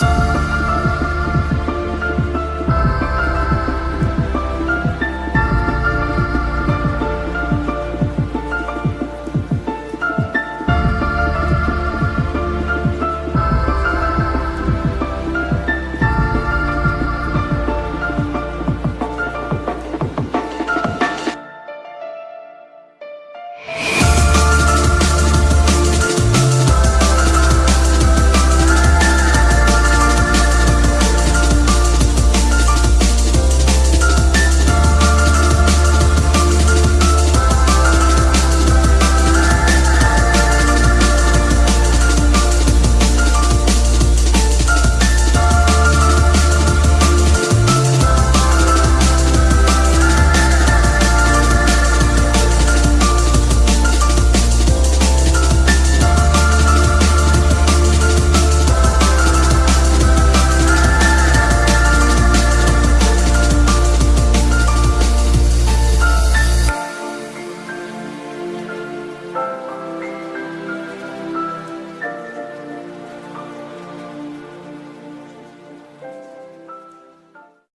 Peace.